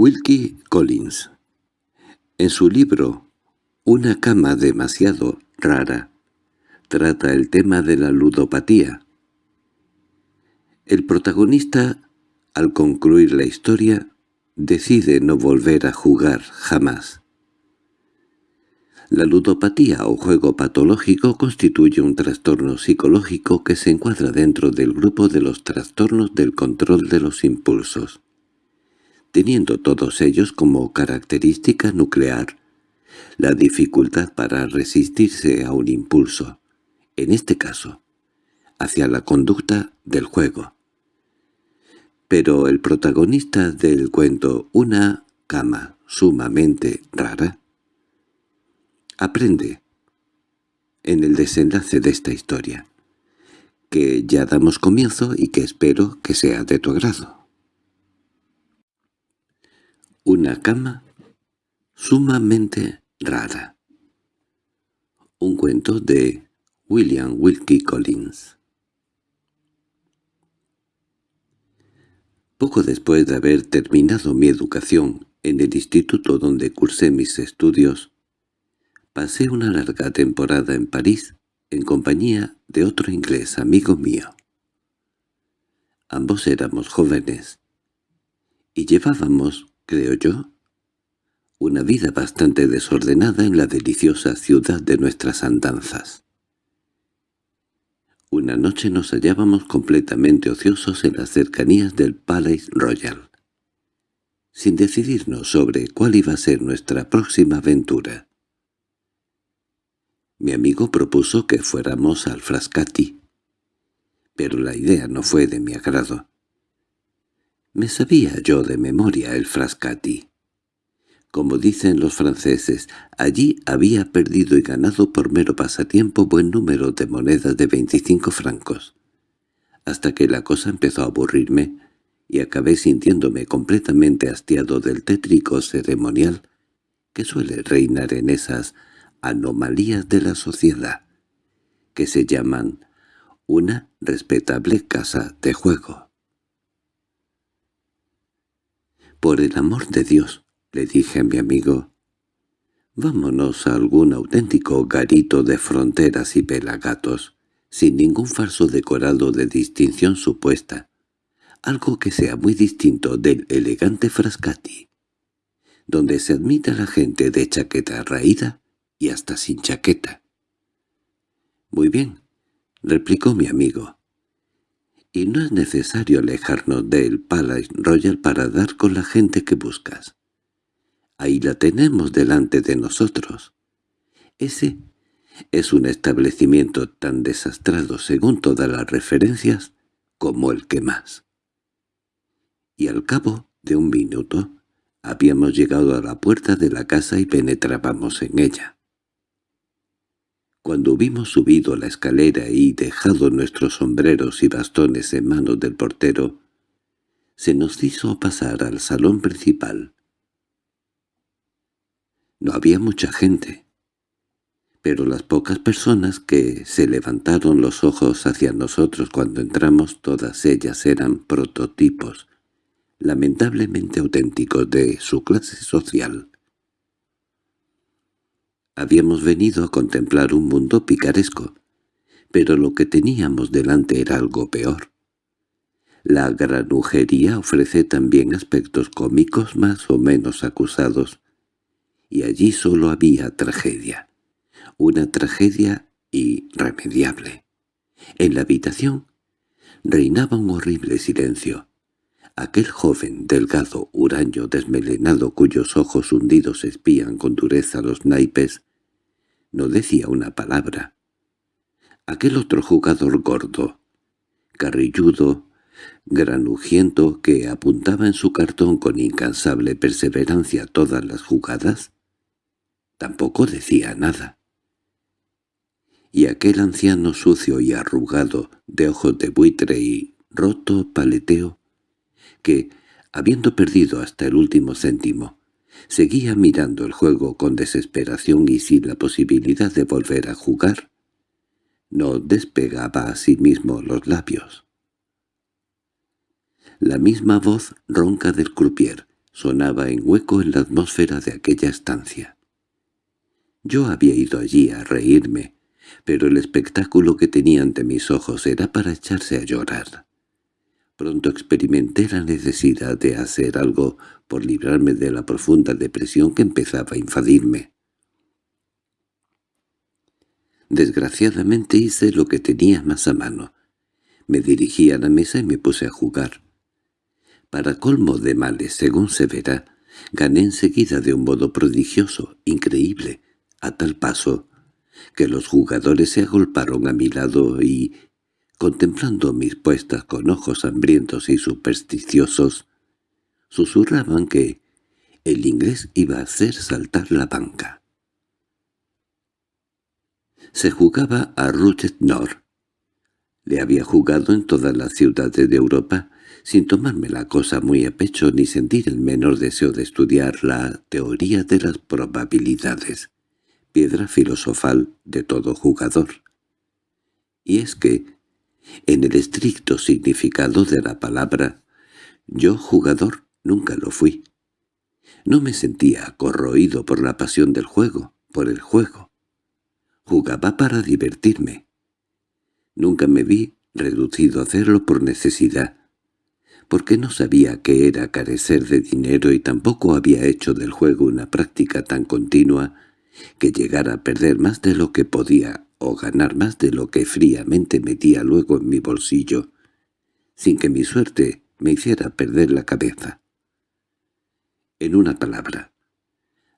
Wilkie Collins. En su libro Una cama demasiado rara, trata el tema de la ludopatía. El protagonista, al concluir la historia, decide no volver a jugar jamás. La ludopatía o juego patológico constituye un trastorno psicológico que se encuadra dentro del grupo de los trastornos del control de los impulsos teniendo todos ellos como característica nuclear la dificultad para resistirse a un impulso, en este caso, hacia la conducta del juego. Pero el protagonista del cuento Una cama sumamente rara aprende, en el desenlace de esta historia, que ya damos comienzo y que espero que sea de tu agrado. Una cama sumamente rara. Un cuento de William Wilkie Collins. Poco después de haber terminado mi educación en el instituto donde cursé mis estudios, pasé una larga temporada en París en compañía de otro inglés amigo mío. Ambos éramos jóvenes y llevábamos creo yo, una vida bastante desordenada en la deliciosa ciudad de nuestras andanzas. Una noche nos hallábamos completamente ociosos en las cercanías del Palace Royal, sin decidirnos sobre cuál iba a ser nuestra próxima aventura. Mi amigo propuso que fuéramos al Frascati, pero la idea no fue de mi agrado. Me sabía yo de memoria el frascati. Como dicen los franceses, allí había perdido y ganado por mero pasatiempo buen número de monedas de veinticinco francos, hasta que la cosa empezó a aburrirme y acabé sintiéndome completamente hastiado del tétrico ceremonial que suele reinar en esas anomalías de la sociedad, que se llaman una respetable casa de juego. —Por el amor de Dios —le dije a mi amigo—, vámonos a algún auténtico garito de fronteras y pelagatos, sin ningún falso decorado de distinción supuesta, algo que sea muy distinto del elegante frascati, donde se admite a la gente de chaqueta raída y hasta sin chaqueta. —Muy bien —replicó mi amigo y no es necesario alejarnos del Palace Royal para dar con la gente que buscas. Ahí la tenemos delante de nosotros. Ese es un establecimiento tan desastrado según todas las referencias como el que más. Y al cabo de un minuto habíamos llegado a la puerta de la casa y penetrábamos en ella. Cuando hubimos subido la escalera y dejado nuestros sombreros y bastones en manos del portero, se nos hizo pasar al salón principal. No había mucha gente, pero las pocas personas que se levantaron los ojos hacia nosotros cuando entramos todas ellas eran prototipos, lamentablemente auténticos de su clase social. Habíamos venido a contemplar un mundo picaresco, pero lo que teníamos delante era algo peor. La granujería ofrece también aspectos cómicos más o menos acusados, y allí solo había tragedia, una tragedia irremediable. En la habitación reinaba un horrible silencio. Aquel joven, delgado, huraño, desmelenado, cuyos ojos hundidos espían con dureza los naipes, no decía una palabra. Aquel otro jugador gordo, carrilludo, granujiento que apuntaba en su cartón con incansable perseverancia todas las jugadas, tampoco decía nada. Y aquel anciano sucio y arrugado, de ojos de buitre y roto paleteo, que, habiendo perdido hasta el último céntimo, Seguía mirando el juego con desesperación y sin la posibilidad de volver a jugar. No despegaba a sí mismo los labios. La misma voz ronca del croupier, sonaba en hueco en la atmósfera de aquella estancia. Yo había ido allí a reírme, pero el espectáculo que tenía ante mis ojos era para echarse a llorar. Pronto experimenté la necesidad de hacer algo por librarme de la profunda depresión que empezaba a invadirme. Desgraciadamente hice lo que tenía más a mano. Me dirigí a la mesa y me puse a jugar. Para colmo de males, según se verá, gané enseguida de un modo prodigioso, increíble, a tal paso que los jugadores se agolparon a mi lado y, contemplando mis puestas con ojos hambrientos y supersticiosos, susurraban que el inglés iba a hacer saltar la banca. Se jugaba a Ruchet Nord. Le había jugado en todas las ciudades de Europa, sin tomarme la cosa muy a pecho ni sentir el menor deseo de estudiar la teoría de las probabilidades, piedra filosofal de todo jugador. Y es que, en el estricto significado de la palabra, yo jugador nunca lo fui. No me sentía corroído por la pasión del juego, por el juego. Jugaba para divertirme. Nunca me vi reducido a hacerlo por necesidad, porque no sabía qué era carecer de dinero y tampoco había hecho del juego una práctica tan continua que llegara a perder más de lo que podía o ganar más de lo que fríamente metía luego en mi bolsillo, sin que mi suerte me hiciera perder la cabeza. En una palabra,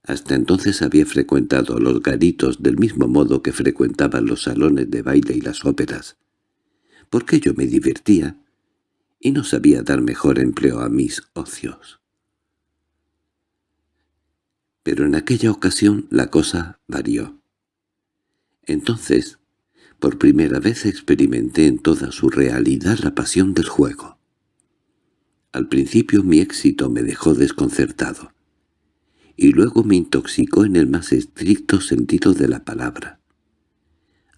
hasta entonces había frecuentado los garitos del mismo modo que frecuentaba los salones de baile y las óperas, porque yo me divertía y no sabía dar mejor empleo a mis ocios. Pero en aquella ocasión la cosa varió. Entonces, por primera vez experimenté en toda su realidad la pasión del juego. Al principio mi éxito me dejó desconcertado, y luego me intoxicó en el más estricto sentido de la palabra.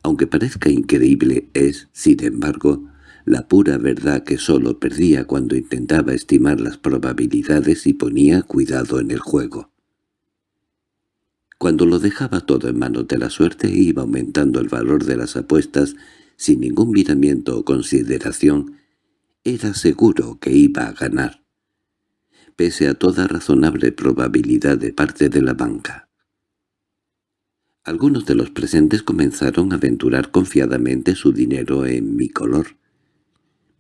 Aunque parezca increíble, es, sin embargo, la pura verdad que sólo perdía cuando intentaba estimar las probabilidades y ponía cuidado en el juego. Cuando lo dejaba todo en manos de la suerte iba aumentando el valor de las apuestas sin ningún miramiento o consideración, era seguro que iba a ganar, pese a toda razonable probabilidad de parte de la banca. Algunos de los presentes comenzaron a aventurar confiadamente su dinero en mi color,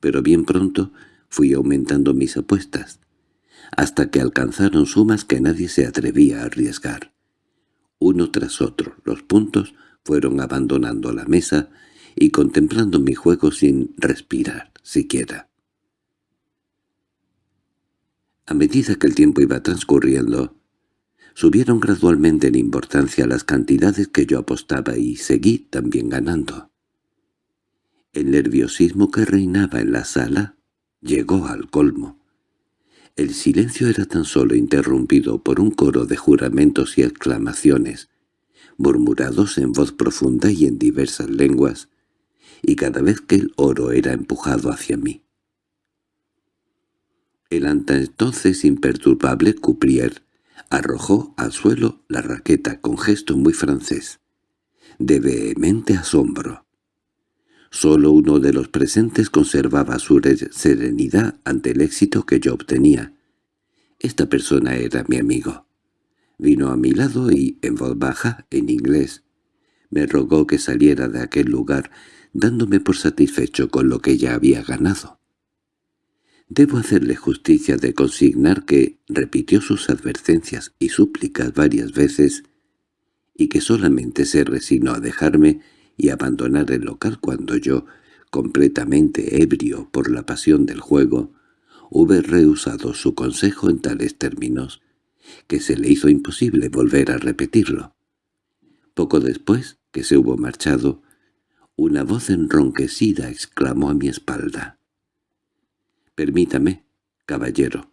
pero bien pronto fui aumentando mis apuestas, hasta que alcanzaron sumas que nadie se atrevía a arriesgar. Uno tras otro, los puntos fueron abandonando la mesa y contemplando mi juego sin respirar siquiera. A medida que el tiempo iba transcurriendo, subieron gradualmente en importancia las cantidades que yo apostaba y seguí también ganando. El nerviosismo que reinaba en la sala llegó al colmo. El silencio era tan solo interrumpido por un coro de juramentos y exclamaciones, murmurados en voz profunda y en diversas lenguas, y cada vez que el oro era empujado hacia mí. El hasta entonces imperturbable Cuprier arrojó al suelo la raqueta con gesto muy francés, de vehemente asombro. Solo uno de los presentes conservaba su serenidad ante el éxito que yo obtenía. Esta persona era mi amigo. Vino a mi lado y, en voz baja, en inglés, me rogó que saliera de aquel lugar, dándome por satisfecho con lo que ya había ganado. Debo hacerle justicia de consignar que repitió sus advertencias y súplicas varias veces y que solamente se resignó a dejarme y abandonar el local cuando yo, completamente ebrio por la pasión del juego, hube rehusado su consejo en tales términos, que se le hizo imposible volver a repetirlo. Poco después que se hubo marchado, una voz enronquecida exclamó a mi espalda. «Permítame, caballero,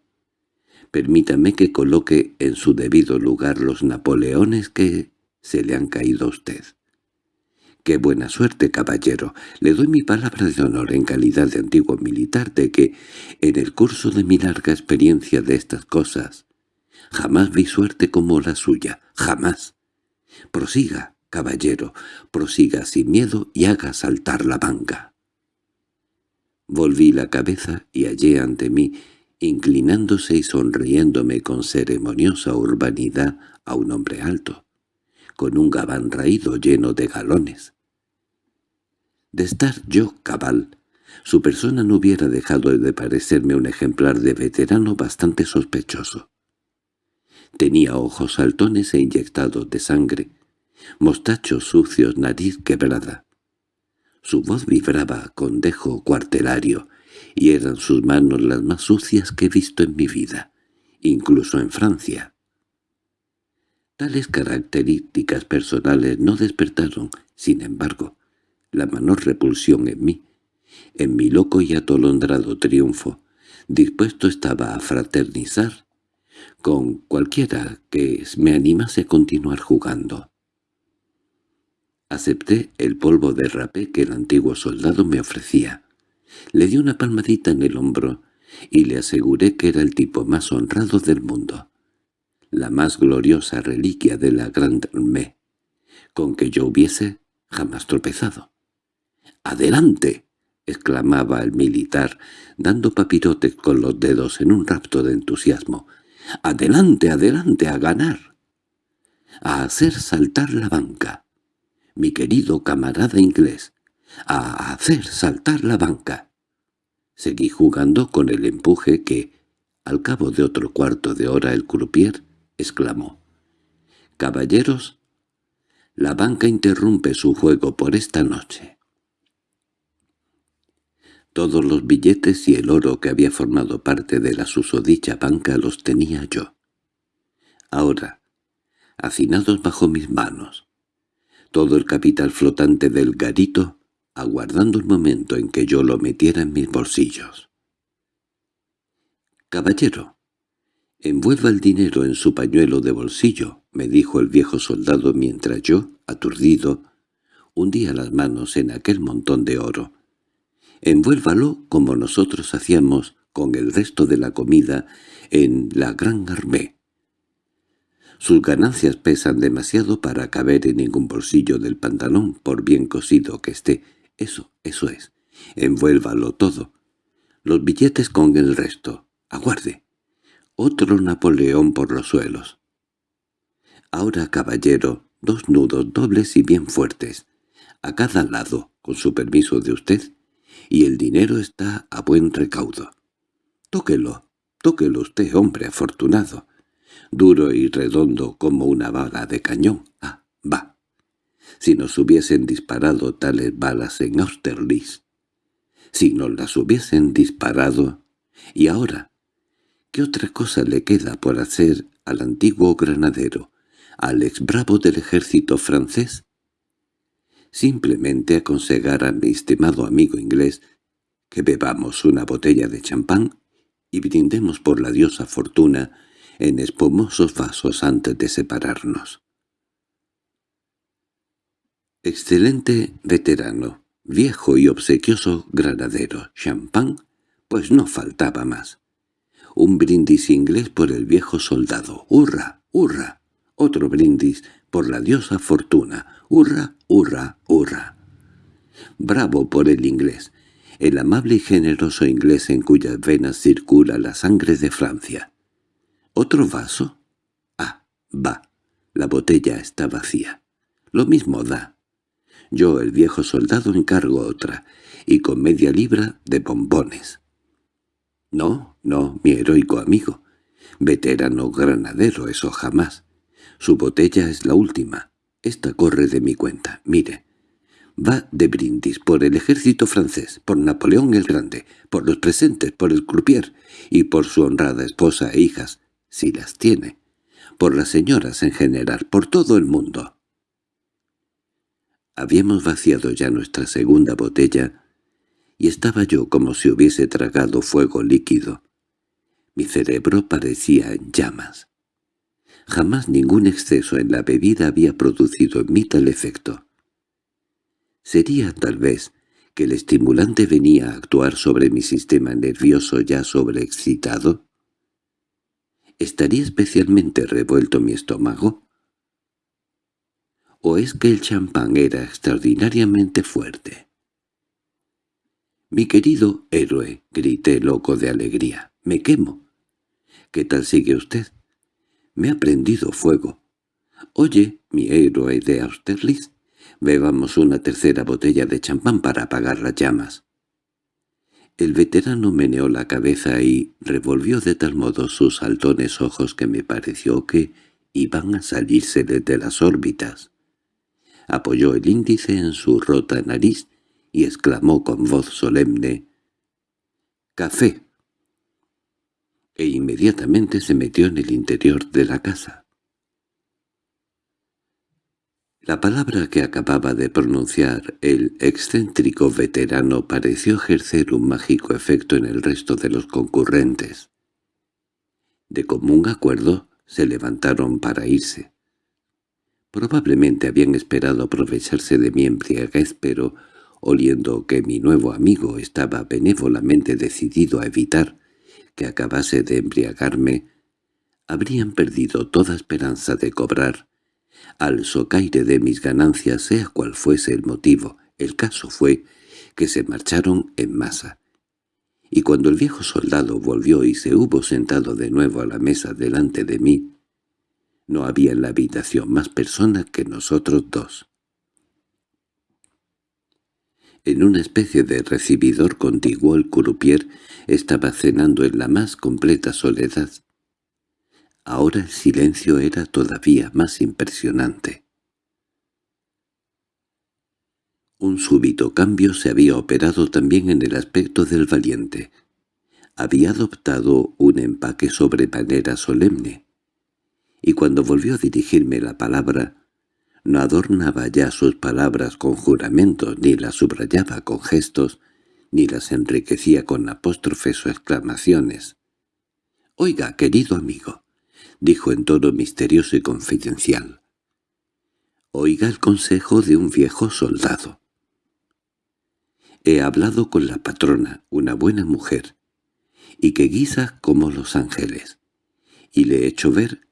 permítame que coloque en su debido lugar los napoleones que se le han caído a usted». —¡Qué buena suerte, caballero! Le doy mi palabra de honor en calidad de antiguo militar de que, en el curso de mi larga experiencia de estas cosas, Jamás vi suerte como la suya, jamás. Prosiga, caballero, prosiga sin miedo y haga saltar la banca. Volví la cabeza y hallé ante mí, inclinándose y sonriéndome con ceremoniosa urbanidad, a un hombre alto, con un gabán raído lleno de galones. De estar yo cabal, su persona no hubiera dejado de parecerme un ejemplar de veterano bastante sospechoso. Tenía ojos saltones e inyectados de sangre, mostachos sucios, nariz quebrada. Su voz vibraba con dejo cuartelario, y eran sus manos las más sucias que he visto en mi vida, incluso en Francia. Tales características personales no despertaron, sin embargo, la menor repulsión en mí. En mi loco y atolondrado triunfo, dispuesto estaba a fraternizar con cualquiera que me animase a continuar jugando. Acepté el polvo de rapé que el antiguo soldado me ofrecía. Le di una palmadita en el hombro y le aseguré que era el tipo más honrado del mundo, la más gloriosa reliquia de la Grande Armée, con que yo hubiese jamás tropezado. —¡Adelante! —exclamaba el militar, dando papirotes con los dedos en un rapto de entusiasmo. —¡Adelante, adelante, a ganar! —A hacer saltar la banca mi querido camarada inglés, a hacer saltar la banca. Seguí jugando con el empuje que, al cabo de otro cuarto de hora el croupier exclamó. «Caballeros, la banca interrumpe su juego por esta noche». Todos los billetes y el oro que había formado parte de la susodicha banca los tenía yo. Ahora, hacinados bajo mis manos, todo el capital flotante del garito, aguardando el momento en que yo lo metiera en mis bolsillos. «Caballero, envuelva el dinero en su pañuelo de bolsillo», me dijo el viejo soldado mientras yo, aturdido, hundía las manos en aquel montón de oro. «Envuélvalo como nosotros hacíamos con el resto de la comida en la Gran Armée. Sus ganancias pesan demasiado para caber en ningún bolsillo del pantalón, por bien cosido que esté. Eso, eso es. Envuélvalo todo. Los billetes con el resto. Aguarde. Otro Napoleón por los suelos. Ahora, caballero, dos nudos dobles y bien fuertes. A cada lado, con su permiso de usted, y el dinero está a buen recaudo. Tóquelo, tóquelo usted, hombre afortunado duro y redondo como una bala de cañón. Ah, va. Si nos hubiesen disparado tales balas en Austerlitz, si nos las hubiesen disparado, y ahora, ¿qué otra cosa le queda por hacer al antiguo granadero, al ex bravo del ejército francés? Simplemente aconsejar a mi estimado amigo inglés que bebamos una botella de champán y brindemos por la diosa fortuna en espumosos vasos antes de separarnos. Excelente veterano, viejo y obsequioso granadero, champán, pues no faltaba más. Un brindis inglés por el viejo soldado, ¡hurra, hurra! Otro brindis por la diosa fortuna, ¡hurra, hurra, hurra! Bravo por el inglés, el amable y generoso inglés en cuyas venas circula la sangre de Francia. ¿Otro vaso? Ah, va. La botella está vacía. Lo mismo da. Yo, el viejo soldado, encargo otra, y con media libra de bombones. No, no, mi heroico amigo. Veterano granadero, eso jamás. Su botella es la última. Esta corre de mi cuenta. Mire, va de brindis por el ejército francés, por Napoleón el Grande, por los presentes, por el croupier y por su honrada esposa e hijas, si las tiene, por las señoras en general, por todo el mundo. Habíamos vaciado ya nuestra segunda botella y estaba yo como si hubiese tragado fuego líquido. Mi cerebro parecía en llamas. Jamás ningún exceso en la bebida había producido en mí tal efecto. Sería, tal vez, que el estimulante venía a actuar sobre mi sistema nervioso ya sobreexcitado, ¿Estaría especialmente revuelto mi estómago? ¿O es que el champán era extraordinariamente fuerte? «Mi querido héroe», grité loco de alegría, «me quemo». «¿Qué tal sigue usted?» «Me ha prendido fuego». «Oye, mi héroe de Austerlitz, bebamos una tercera botella de champán para apagar las llamas». El veterano meneó la cabeza y revolvió de tal modo sus saltones ojos que me pareció que iban a salirse desde las órbitas. Apoyó el índice en su rota nariz y exclamó con voz solemne «¡Café!» e inmediatamente se metió en el interior de la casa. La palabra que acababa de pronunciar el excéntrico veterano pareció ejercer un mágico efecto en el resto de los concurrentes. De común acuerdo se levantaron para irse. Probablemente habían esperado aprovecharse de mi embriaguez, pero oliendo que mi nuevo amigo estaba benévolamente decidido a evitar que acabase de embriagarme, habrían perdido toda esperanza de cobrar al socaire de mis ganancias sea cual fuese el motivo. El caso fue que se marcharon en masa. Y cuando el viejo soldado volvió y se hubo sentado de nuevo a la mesa delante de mí, no había en la habitación más persona que nosotros dos. En una especie de recibidor contiguo el curupier estaba cenando en la más completa soledad. Ahora el silencio era todavía más impresionante. Un súbito cambio se había operado también en el aspecto del valiente. Había adoptado un empaque sobremanera solemne, y cuando volvió a dirigirme la palabra, no adornaba ya sus palabras con juramentos, ni las subrayaba con gestos, ni las enriquecía con apóstrofes o exclamaciones. «Oiga, querido amigo», dijo en tono misterioso y confidencial. «Oiga el consejo de un viejo soldado. He hablado con la patrona, una buena mujer, y que guisa como los ángeles, y le he hecho ver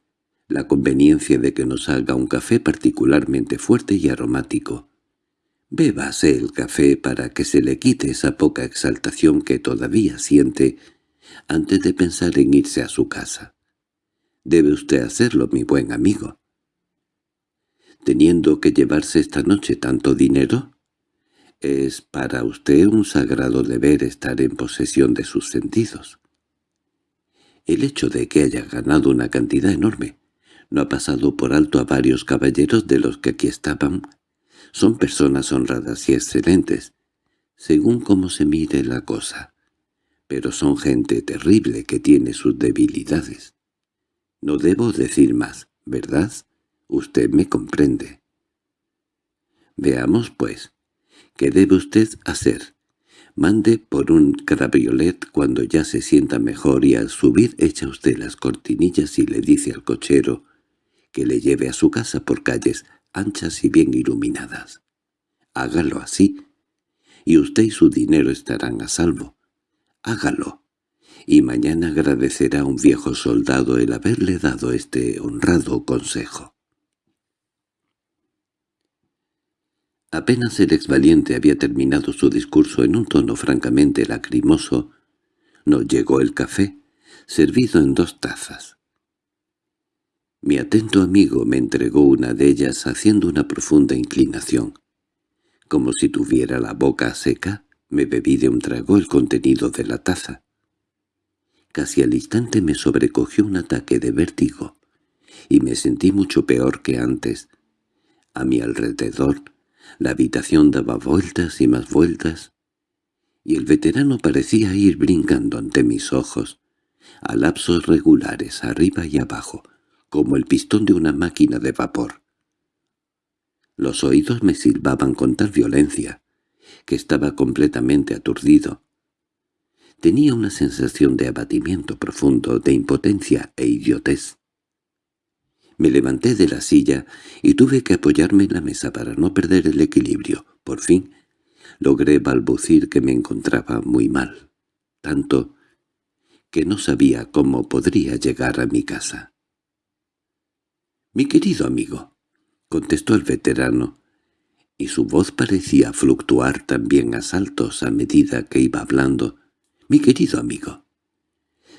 la conveniencia de que nos haga un café particularmente fuerte y aromático. Bébase el café para que se le quite esa poca exaltación que todavía siente antes de pensar en irse a su casa. Debe usted hacerlo, mi buen amigo. ¿Teniendo que llevarse esta noche tanto dinero? Es para usted un sagrado deber estar en posesión de sus sentidos. El hecho de que haya ganado una cantidad enorme no ha pasado por alto a varios caballeros de los que aquí estaban. Son personas honradas y excelentes, según cómo se mire la cosa. Pero son gente terrible que tiene sus debilidades. No debo decir más, ¿verdad? Usted me comprende. Veamos, pues, ¿qué debe usted hacer? Mande por un cabriolet cuando ya se sienta mejor y al subir echa usted las cortinillas y le dice al cochero que le lleve a su casa por calles anchas y bien iluminadas. Hágalo así, y usted y su dinero estarán a salvo. Hágalo, y mañana agradecerá a un viejo soldado el haberle dado este honrado consejo. Apenas el exvaliente había terminado su discurso en un tono francamente lacrimoso, nos llegó el café, servido en dos tazas. Mi atento amigo me entregó una de ellas haciendo una profunda inclinación. Como si tuviera la boca seca, me bebí de un trago el contenido de la taza. Casi al instante me sobrecogió un ataque de vértigo, y me sentí mucho peor que antes. A mi alrededor, la habitación daba vueltas y más vueltas, y el veterano parecía ir brincando ante mis ojos, a lapsos regulares arriba y abajo, como el pistón de una máquina de vapor. Los oídos me silbaban con tal violencia que estaba completamente aturdido. Tenía una sensación de abatimiento profundo, de impotencia e idiotez. Me levanté de la silla y tuve que apoyarme en la mesa para no perder el equilibrio. Por fin logré balbucir que me encontraba muy mal, tanto que no sabía cómo podría llegar a mi casa. «Mi querido amigo», contestó el veterano, y su voz parecía fluctuar también a saltos a medida que iba hablando. «Mi querido amigo,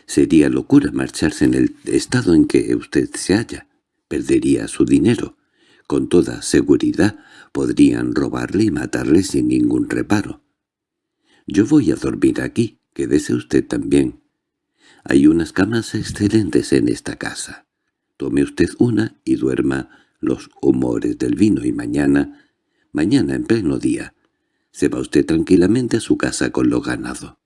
sería locura marcharse en el estado en que usted se halla. Perdería su dinero. Con toda seguridad podrían robarle y matarle sin ningún reparo. Yo voy a dormir aquí, quédese usted también. Hay unas camas excelentes en esta casa. Tome usted una y duerma los humores del vino y mañana, mañana en pleno día, se va usted tranquilamente a su casa con lo ganado.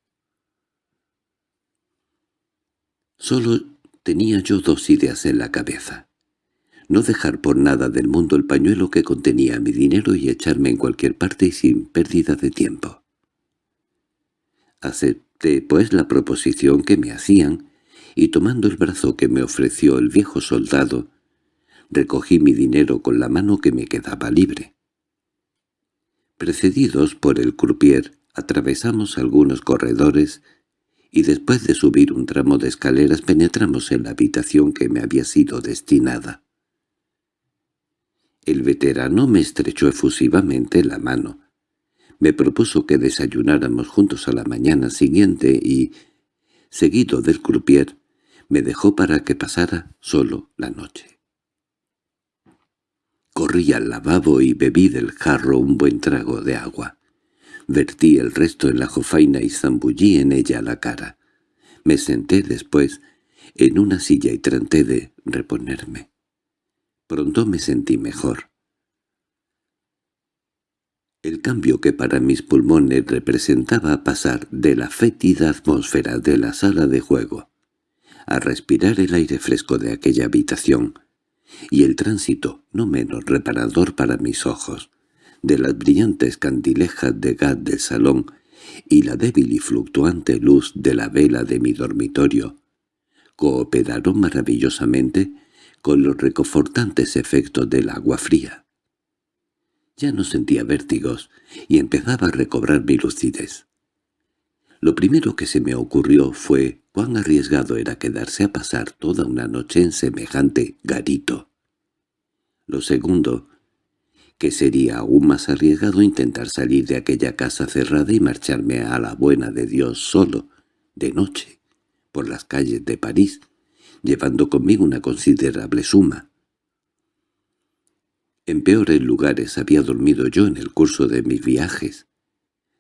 Solo tenía yo dos ideas en la cabeza. No dejar por nada del mundo el pañuelo que contenía mi dinero y echarme en cualquier parte y sin pérdida de tiempo. Acepté, pues, la proposición que me hacían, y tomando el brazo que me ofreció el viejo soldado, recogí mi dinero con la mano que me quedaba libre. Precedidos por el croupier, atravesamos algunos corredores y después de subir un tramo de escaleras penetramos en la habitación que me había sido destinada. El veterano me estrechó efusivamente la mano. Me propuso que desayunáramos juntos a la mañana siguiente y, seguido del croupier, me dejó para que pasara solo la noche. Corrí al lavabo y bebí del jarro un buen trago de agua. Vertí el resto en la jofaina y zambullí en ella la cara. Me senté después en una silla y traté de reponerme. Pronto me sentí mejor. El cambio que para mis pulmones representaba pasar de la fétida atmósfera de la sala de juego a respirar el aire fresco de aquella habitación, y el tránsito, no menos reparador para mis ojos, de las brillantes candilejas de gas del salón y la débil y fluctuante luz de la vela de mi dormitorio, cooperaron maravillosamente con los reconfortantes efectos del agua fría. Ya no sentía vértigos y empezaba a recobrar mi lucidez. Lo primero que se me ocurrió fue cuán arriesgado era quedarse a pasar toda una noche en semejante garito. Lo segundo, que sería aún más arriesgado intentar salir de aquella casa cerrada y marcharme a la buena de Dios solo, de noche, por las calles de París, llevando conmigo una considerable suma. En peores lugares había dormido yo en el curso de mis viajes.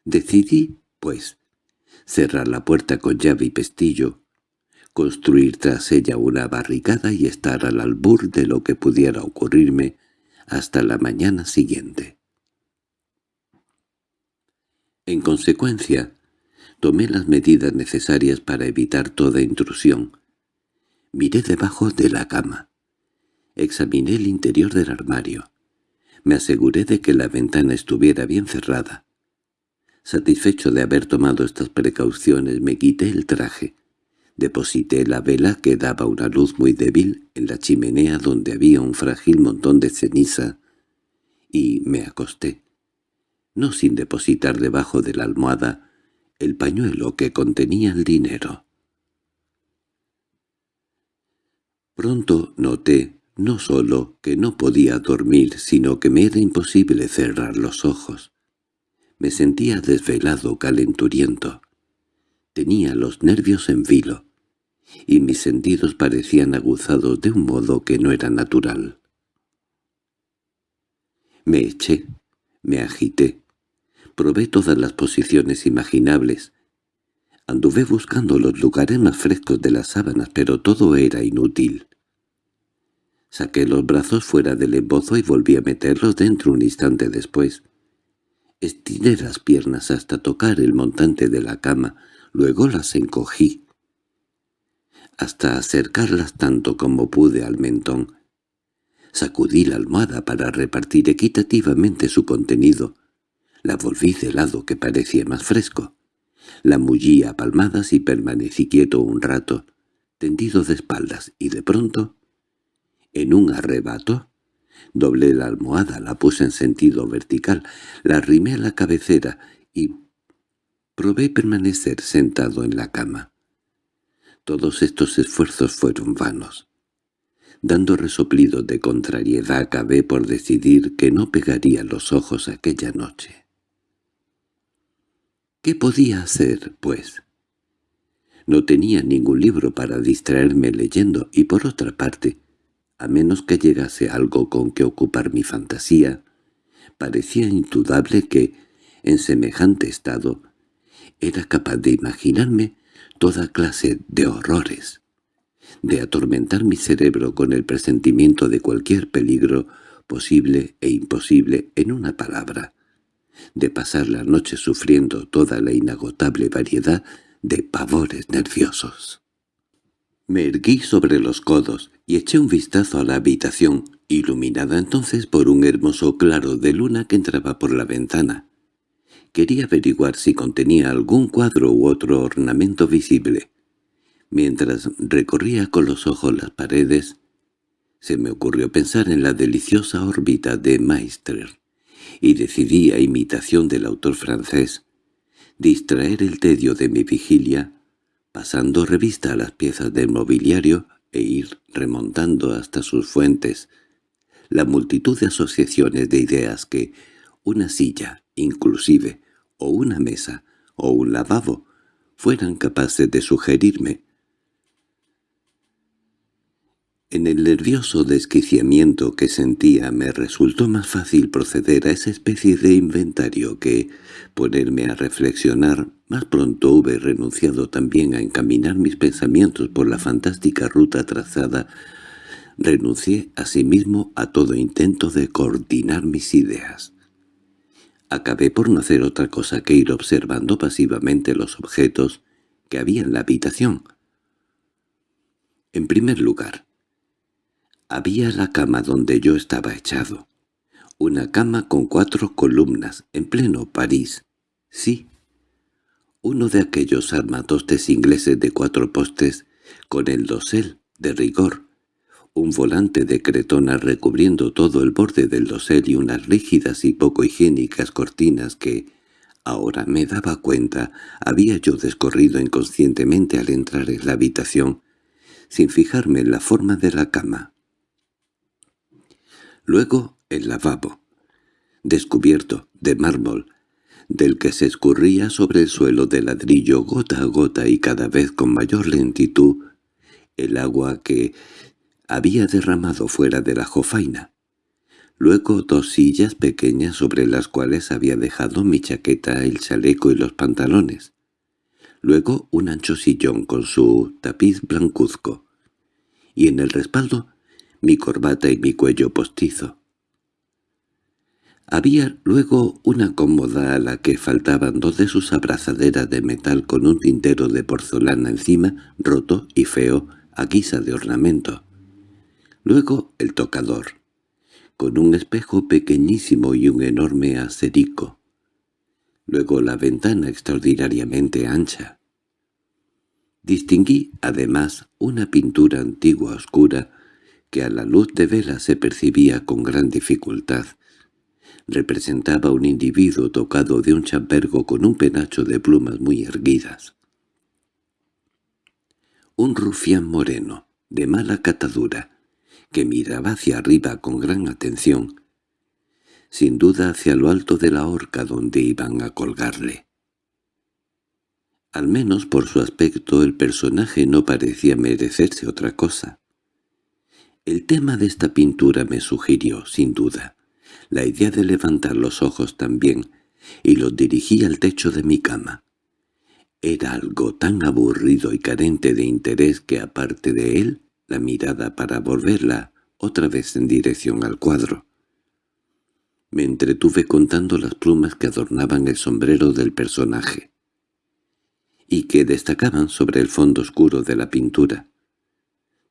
Decidí, pues, cerrar la puerta con llave y pestillo, construir tras ella una barricada y estar al albur de lo que pudiera ocurrirme hasta la mañana siguiente. En consecuencia, tomé las medidas necesarias para evitar toda intrusión. Miré debajo de la cama. Examiné el interior del armario. Me aseguré de que la ventana estuviera bien cerrada. Satisfecho de haber tomado estas precauciones, me quité el traje. Deposité la vela que daba una luz muy débil en la chimenea donde había un frágil montón de ceniza y me acosté, no sin depositar debajo de la almohada el pañuelo que contenía el dinero. Pronto noté no solo que no podía dormir, sino que me era imposible cerrar los ojos. Me sentía desvelado, calenturiento. Tenía los nervios en vilo, y mis sentidos parecían aguzados de un modo que no era natural. Me eché, me agité, probé todas las posiciones imaginables. Anduve buscando los lugares más frescos de las sábanas, pero todo era inútil. Saqué los brazos fuera del embozo y volví a meterlos dentro un instante después. Estiré las piernas hasta tocar el montante de la cama, Luego las encogí, hasta acercarlas tanto como pude al mentón. Sacudí la almohada para repartir equitativamente su contenido. La volví de lado que parecía más fresco. La mullí a palmadas y permanecí quieto un rato, tendido de espaldas, y de pronto, en un arrebato, doblé la almohada, la puse en sentido vertical, la arrimé a la cabecera y Probé permanecer sentado en la cama. Todos estos esfuerzos fueron vanos. Dando resoplidos de contrariedad acabé por decidir que no pegaría los ojos aquella noche. ¿Qué podía hacer, pues? No tenía ningún libro para distraerme leyendo y por otra parte, a menos que llegase algo con que ocupar mi fantasía, parecía indudable que, en semejante estado, era capaz de imaginarme toda clase de horrores, de atormentar mi cerebro con el presentimiento de cualquier peligro posible e imposible en una palabra, de pasar la noche sufriendo toda la inagotable variedad de pavores nerviosos. Me erguí sobre los codos y eché un vistazo a la habitación, iluminada entonces por un hermoso claro de luna que entraba por la ventana. Quería averiguar si contenía algún cuadro u otro ornamento visible. Mientras recorría con los ojos las paredes, se me ocurrió pensar en la deliciosa órbita de Maistre, y decidí, a imitación del autor francés, distraer el tedio de mi vigilia, pasando revista a las piezas del mobiliario e ir remontando hasta sus fuentes la multitud de asociaciones de ideas que una silla, inclusive, o una mesa, o un lavabo, fueran capaces de sugerirme, en el nervioso desquiciamiento que sentía me resultó más fácil proceder a esa especie de inventario que ponerme a reflexionar. Más pronto hube renunciado también a encaminar mis pensamientos por la fantástica ruta trazada. Renuncié asimismo a todo intento de coordinar mis ideas. Acabé por no hacer otra cosa que ir observando pasivamente los objetos que había en la habitación. En primer lugar, había la cama donde yo estaba echado. Una cama con cuatro columnas, en pleno París. Sí. Uno de aquellos armatostes ingleses de cuatro postes, con el dosel, de rigor. Un volante de cretona recubriendo todo el borde del dosel y unas rígidas y poco higiénicas cortinas que, ahora me daba cuenta, había yo descorrido inconscientemente al entrar en la habitación, sin fijarme en la forma de la cama. Luego el lavabo, descubierto, de mármol, del que se escurría sobre el suelo de ladrillo gota a gota y cada vez con mayor lentitud el agua que había derramado fuera de la jofaina. Luego dos sillas pequeñas sobre las cuales había dejado mi chaqueta, el chaleco y los pantalones. Luego un ancho sillón con su tapiz blancuzco. Y en el respaldo mi corbata y mi cuello postizo. Había luego una cómoda a la que faltaban dos de sus abrazaderas de metal con un tintero de porcelana encima, roto y feo, a guisa de ornamento. Luego el tocador, con un espejo pequeñísimo y un enorme acerico. Luego la ventana extraordinariamente ancha. Distinguí, además, una pintura antigua oscura que a la luz de vela se percibía con gran dificultad. Representaba un individuo tocado de un chambergo con un penacho de plumas muy erguidas. Un rufián moreno, de mala catadura, que miraba hacia arriba con gran atención, sin duda hacia lo alto de la horca donde iban a colgarle. Al menos por su aspecto el personaje no parecía merecerse otra cosa. El tema de esta pintura me sugirió, sin duda, la idea de levantar los ojos también, y los dirigí al techo de mi cama. Era algo tan aburrido y carente de interés que aparte de él, la mirada para volverla otra vez en dirección al cuadro. Me entretuve contando las plumas que adornaban el sombrero del personaje y que destacaban sobre el fondo oscuro de la pintura.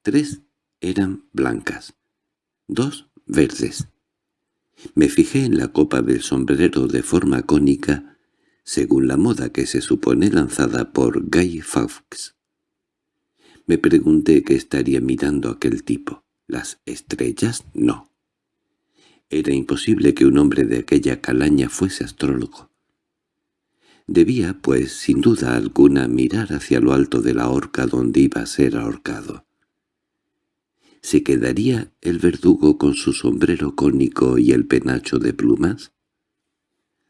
Tres eran blancas, dos verdes. Me fijé en la copa del sombrero de forma cónica, según la moda que se supone lanzada por Guy Fawkes. Me pregunté qué estaría mirando aquel tipo. ¿Las estrellas? No. Era imposible que un hombre de aquella calaña fuese astrólogo. Debía, pues, sin duda alguna, mirar hacia lo alto de la horca donde iba a ser ahorcado. ¿Se quedaría el verdugo con su sombrero cónico y el penacho de plumas?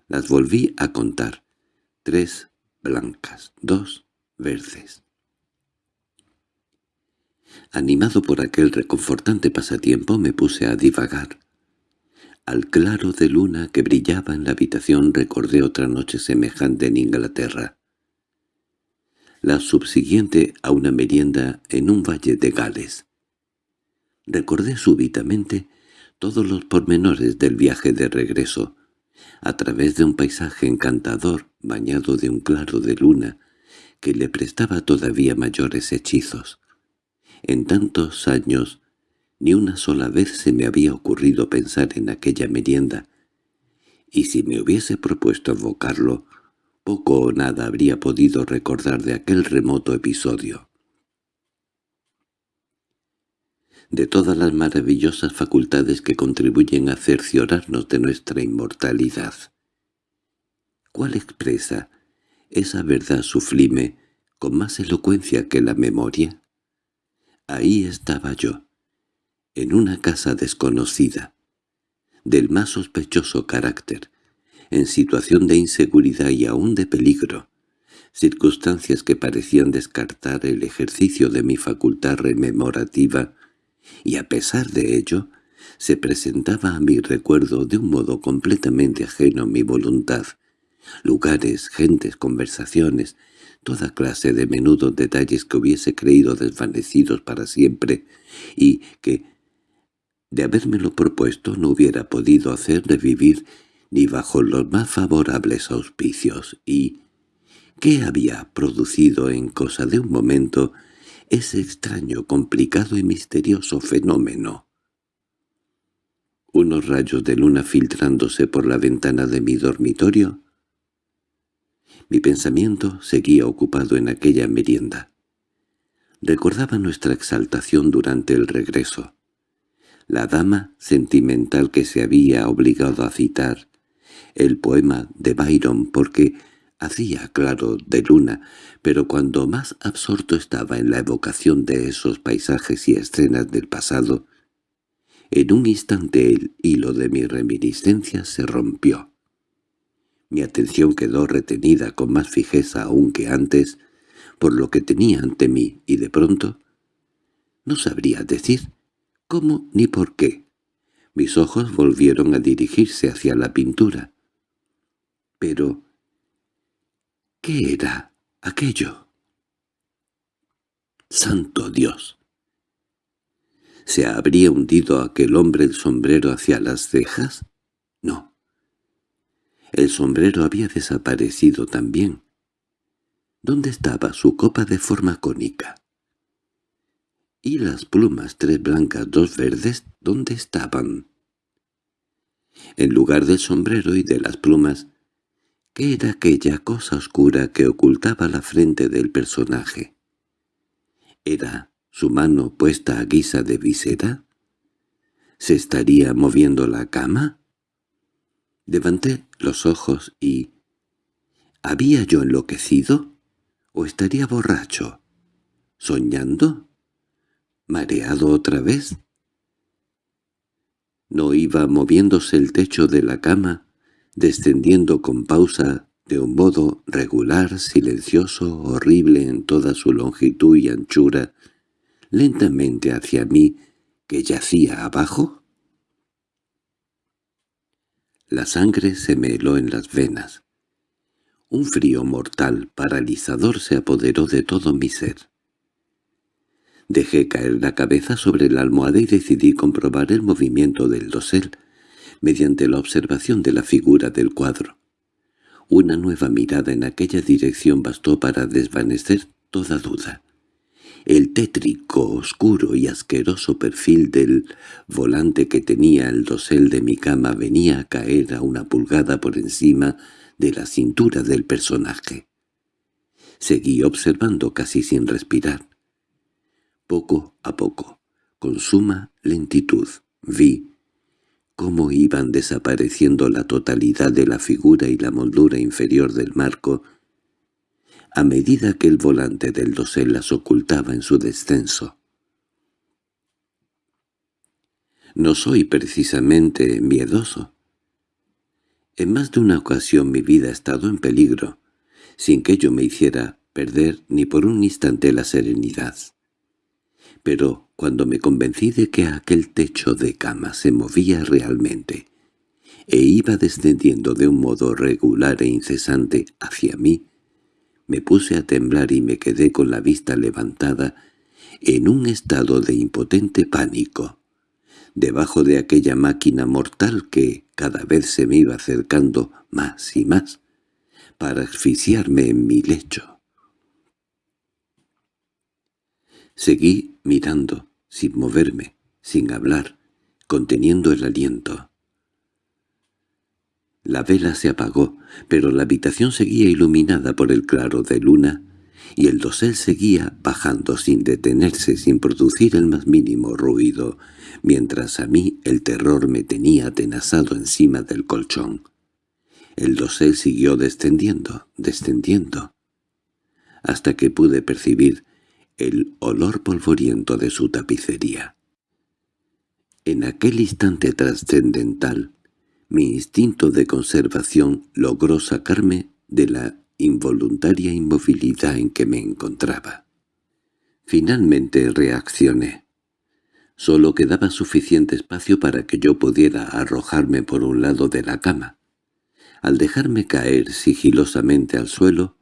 Las volví a contar. Tres blancas, dos verdes. Animado por aquel reconfortante pasatiempo me puse a divagar. Al claro de luna que brillaba en la habitación recordé otra noche semejante en Inglaterra. La subsiguiente a una merienda en un valle de Gales. Recordé súbitamente todos los pormenores del viaje de regreso, a través de un paisaje encantador bañado de un claro de luna que le prestaba todavía mayores hechizos. En tantos años ni una sola vez se me había ocurrido pensar en aquella merienda, y si me hubiese propuesto evocarlo, poco o nada habría podido recordar de aquel remoto episodio. De todas las maravillosas facultades que contribuyen a cerciorarnos de nuestra inmortalidad. ¿Cuál expresa esa verdad sublime con más elocuencia que la memoria? Ahí estaba yo, en una casa desconocida, del más sospechoso carácter, en situación de inseguridad y aún de peligro, circunstancias que parecían descartar el ejercicio de mi facultad rememorativa, y a pesar de ello, se presentaba a mi recuerdo de un modo completamente ajeno a mi voluntad, lugares, gentes, conversaciones, toda clase de menudos detalles que hubiese creído desvanecidos para siempre y que, de habérmelo propuesto, no hubiera podido hacer revivir ni bajo los más favorables auspicios y ¿qué había producido en cosa de un momento ese extraño, complicado y misterioso fenómeno? Unos rayos de luna filtrándose por la ventana de mi dormitorio mi pensamiento seguía ocupado en aquella merienda. Recordaba nuestra exaltación durante el regreso. La dama sentimental que se había obligado a citar, el poema de Byron porque hacía claro de luna, pero cuando más absorto estaba en la evocación de esos paisajes y escenas del pasado, en un instante el hilo de mi reminiscencia se rompió. Mi atención quedó retenida con más fijeza aún que antes por lo que tenía ante mí y de pronto no sabría decir cómo ni por qué. Mis ojos volvieron a dirigirse hacia la pintura. Pero, ¿qué era aquello? ¡Santo Dios! ¿Se habría hundido aquel hombre el sombrero hacia las cejas? No. El sombrero había desaparecido también. ¿Dónde estaba su copa de forma cónica? ¿Y las plumas, tres blancas, dos verdes, dónde estaban? En lugar del sombrero y de las plumas, ¿qué era aquella cosa oscura que ocultaba la frente del personaje? ¿Era su mano puesta a guisa de visera? ¿Se estaría moviendo la cama? Levanté los ojos y... ¿Había yo enloquecido? ¿O estaría borracho? ¿Soñando? ¿Mareado otra vez? No iba moviéndose el techo de la cama, descendiendo con pausa de un modo regular, silencioso, horrible en toda su longitud y anchura, lentamente hacia mí, que yacía abajo? La sangre se me heló en las venas. Un frío mortal, paralizador, se apoderó de todo mi ser. Dejé caer la cabeza sobre la almohada y decidí comprobar el movimiento del dosel, mediante la observación de la figura del cuadro. Una nueva mirada en aquella dirección bastó para desvanecer toda duda. El tétrico, oscuro y asqueroso perfil del volante que tenía el dosel de mi cama venía a caer a una pulgada por encima de la cintura del personaje. Seguí observando casi sin respirar. Poco a poco, con suma lentitud, vi cómo iban desapareciendo la totalidad de la figura y la moldura inferior del marco, a medida que el volante del dosel las ocultaba en su descenso. No soy precisamente miedoso. En más de una ocasión mi vida ha estado en peligro, sin que ello me hiciera perder ni por un instante la serenidad. Pero cuando me convencí de que aquel techo de cama se movía realmente, e iba descendiendo de un modo regular e incesante hacia mí, me puse a temblar y me quedé con la vista levantada en un estado de impotente pánico, debajo de aquella máquina mortal que cada vez se me iba acercando más y más, para asfixiarme en mi lecho. Seguí mirando, sin moverme, sin hablar, conteniendo el aliento. La vela se apagó, pero la habitación seguía iluminada por el claro de luna, y el dosel seguía bajando sin detenerse, sin producir el más mínimo ruido, mientras a mí el terror me tenía atenazado encima del colchón. El dosel siguió descendiendo, descendiendo, hasta que pude percibir el olor polvoriento de su tapicería. En aquel instante trascendental, mi instinto de conservación logró sacarme de la involuntaria inmovilidad en que me encontraba. Finalmente reaccioné. Solo quedaba suficiente espacio para que yo pudiera arrojarme por un lado de la cama. Al dejarme caer sigilosamente al suelo,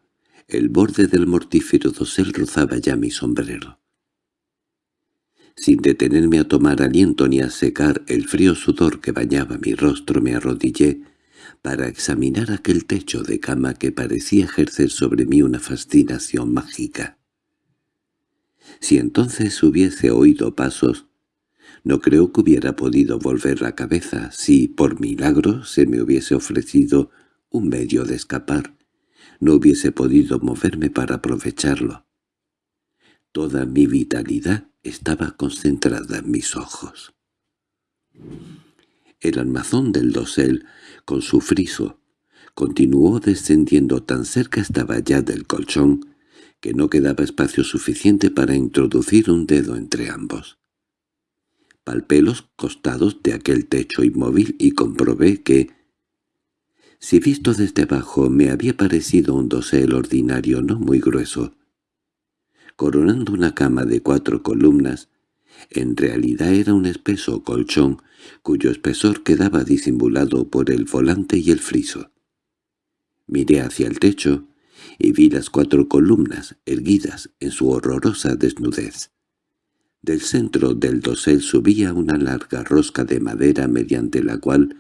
el borde del mortífero dosel rozaba ya mi sombrero. Sin detenerme a tomar aliento ni a secar el frío sudor que bañaba mi rostro me arrodillé para examinar aquel techo de cama que parecía ejercer sobre mí una fascinación mágica. Si entonces hubiese oído pasos, no creo que hubiera podido volver la cabeza si, por milagro, se me hubiese ofrecido un medio de escapar. No hubiese podido moverme para aprovecharlo. Toda mi vitalidad estaba concentrada en mis ojos. El armazón del dosel, con su friso, continuó descendiendo tan cerca estaba ya del colchón que no quedaba espacio suficiente para introducir un dedo entre ambos. Palpé los costados de aquel techo inmóvil y comprobé que, si visto desde abajo me había parecido un dosel ordinario no muy grueso, coronando una cama de cuatro columnas, en realidad era un espeso colchón cuyo espesor quedaba disimulado por el volante y el friso. Miré hacia el techo y vi las cuatro columnas erguidas en su horrorosa desnudez. Del centro del dosel subía una larga rosca de madera mediante la cual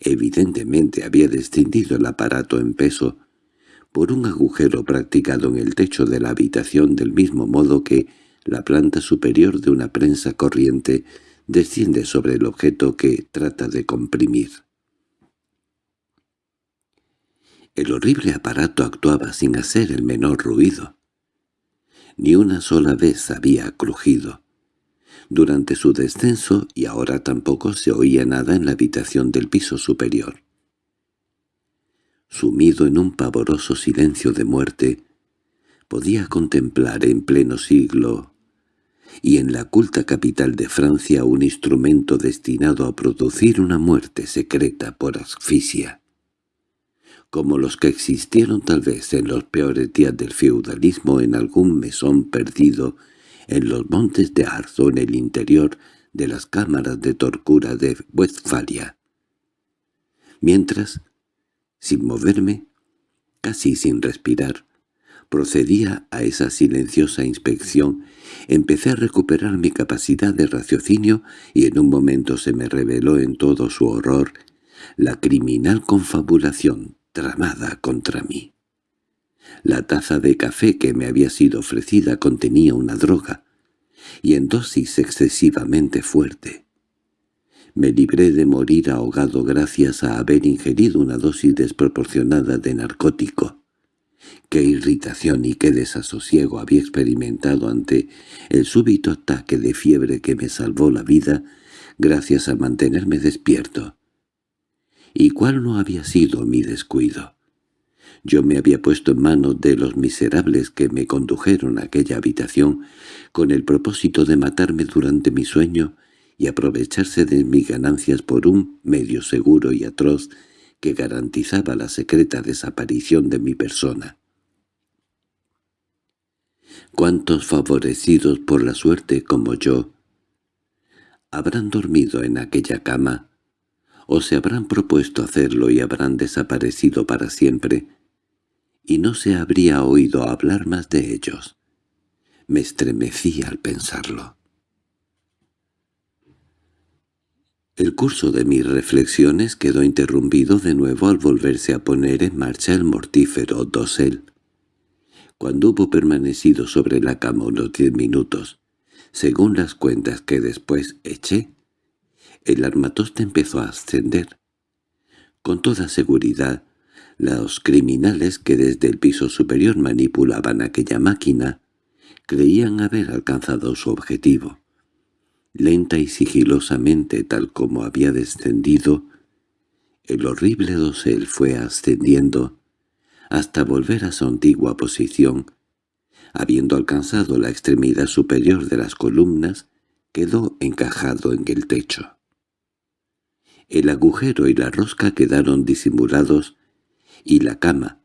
evidentemente había descendido el aparato en peso por un agujero practicado en el techo de la habitación del mismo modo que la planta superior de una prensa corriente desciende sobre el objeto que trata de comprimir. El horrible aparato actuaba sin hacer el menor ruido. Ni una sola vez había crujido durante su descenso y ahora tampoco se oía nada en la habitación del piso superior. Sumido en un pavoroso silencio de muerte, podía contemplar en pleno siglo y en la culta capital de Francia un instrumento destinado a producir una muerte secreta por asfixia, como los que existieron tal vez en los peores días del feudalismo en algún mesón perdido en los montes de Arzo en el interior de las cámaras de tortura de Westfalia. Mientras, sin moverme, casi sin respirar, procedía a esa silenciosa inspección, empecé a recuperar mi capacidad de raciocinio y en un momento se me reveló en todo su horror la criminal confabulación tramada contra mí. La taza de café que me había sido ofrecida contenía una droga, y en dosis excesivamente fuerte. Me libré de morir ahogado gracias a haber ingerido una dosis desproporcionada de narcótico. Qué irritación y qué desasosiego había experimentado ante el súbito ataque de fiebre que me salvó la vida gracias a mantenerme despierto. ¿Y cuál no había sido mi descuido? Yo me había puesto en manos de los miserables que me condujeron a aquella habitación con el propósito de matarme durante mi sueño y aprovecharse de mis ganancias por un medio seguro y atroz que garantizaba la secreta desaparición de mi persona. ¿Cuántos favorecidos por la suerte como yo habrán dormido en aquella cama, o se habrán propuesto hacerlo y habrán desaparecido para siempre, y no se habría oído hablar más de ellos? Me estremecí al pensarlo. El curso de mis reflexiones quedó interrumpido de nuevo al volverse a poner en marcha el mortífero dosel. Cuando hubo permanecido sobre la cama unos diez minutos, según las cuentas que después eché, el armatoste empezó a ascender. Con toda seguridad, los criminales que desde el piso superior manipulaban aquella máquina creían haber alcanzado su objetivo. Lenta y sigilosamente tal como había descendido, el horrible dosel fue ascendiendo hasta volver a su antigua posición. Habiendo alcanzado la extremidad superior de las columnas, quedó encajado en el techo. El agujero y la rosca quedaron disimulados y la cama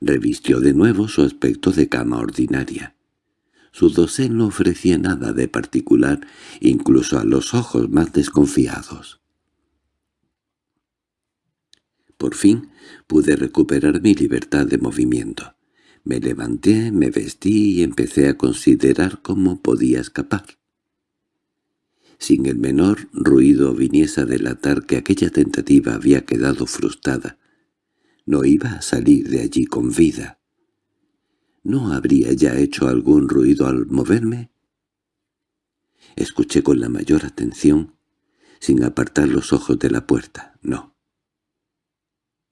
revistió de nuevo su aspecto de cama ordinaria. Su dosel no ofrecía nada de particular, incluso a los ojos más desconfiados. Por fin pude recuperar mi libertad de movimiento. Me levanté, me vestí y empecé a considerar cómo podía escapar. Sin el menor ruido viniese a delatar que aquella tentativa había quedado frustrada. No iba a salir de allí con vida. ¿No habría ya hecho algún ruido al moverme? Escuché con la mayor atención, sin apartar los ojos de la puerta. No.